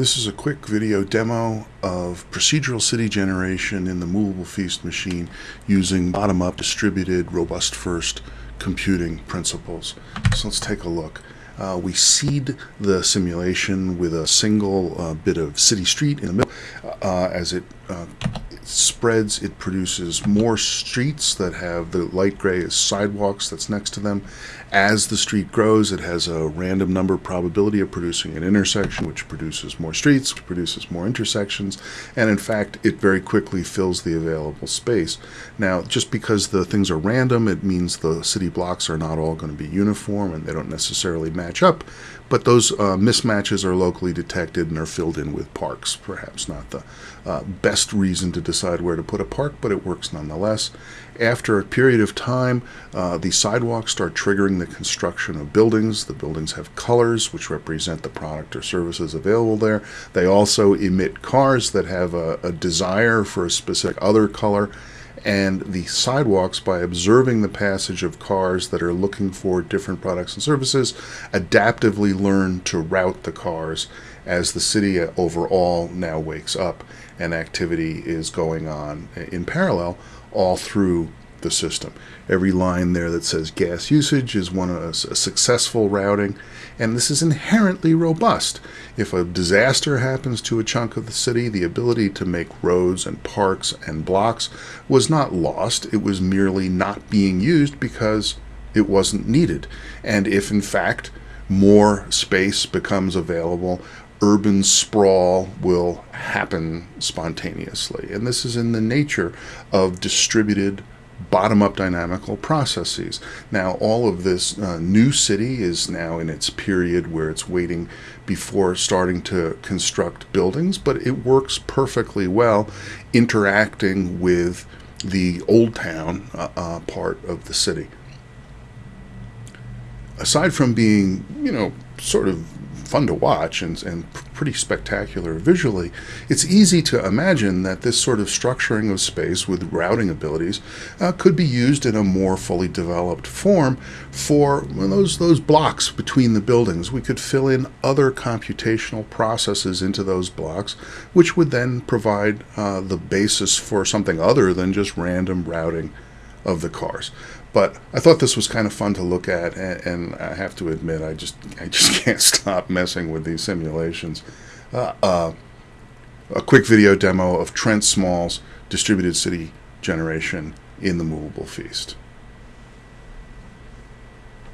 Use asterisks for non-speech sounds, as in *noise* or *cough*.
This is a quick video demo of procedural city generation in the Movable Feast machine using bottom-up distributed robust first computing principles. So let's take a look. Uh, we seed the simulation with a single uh, bit of city street in the middle. Uh, as it uh, spreads, it produces more streets that have the light gray sidewalks that's next to them. As the street grows, it has a random number probability of producing an intersection, which produces more streets, which produces more intersections, and in fact, it very quickly fills the available space. Now, just because the things are random, it means the city blocks are not all going to be uniform and they don't necessarily match up, but those uh, mismatches are locally detected and are filled in with parks. Perhaps not the uh, best reason to decide where to put a park, but it works nonetheless. After a period of time, uh, the sidewalks start triggering the construction of buildings. The buildings have colors which represent the product or services available there. They also emit cars that have a, a desire for a specific other color and the sidewalks by observing the passage of cars that are looking for different products and services adaptively learn to route the cars as the city overall now wakes up and activity is going on in parallel all through the system. Every line there that says gas usage is one of a, a successful routing, and this is inherently robust. If a disaster happens to a chunk of the city, the ability to make roads and parks and blocks was not lost. It was merely not being used because it wasn't needed. And if in fact more space becomes available, urban sprawl will happen spontaneously. And this is in the nature of distributed bottom-up dynamical processes. Now, all of this uh, new city is now in its period where it's waiting before starting to construct buildings, but it works perfectly well interacting with the old town uh, uh, part of the city. Aside from being, you know, sort of fun to watch and, and pretty spectacular visually, it's easy to imagine that this sort of structuring of space with routing abilities uh, could be used in a more fully developed form for well, those, those blocks between the buildings. We could fill in other computational processes into those blocks, which would then provide uh, the basis for something other than just random routing of the cars. But I thought this was kind of fun to look at, and, and I have to admit, I just I just *laughs* can't stop messing with these simulations. Uh, uh, a quick video demo of Trent Small's distributed city generation in the Movable Feast.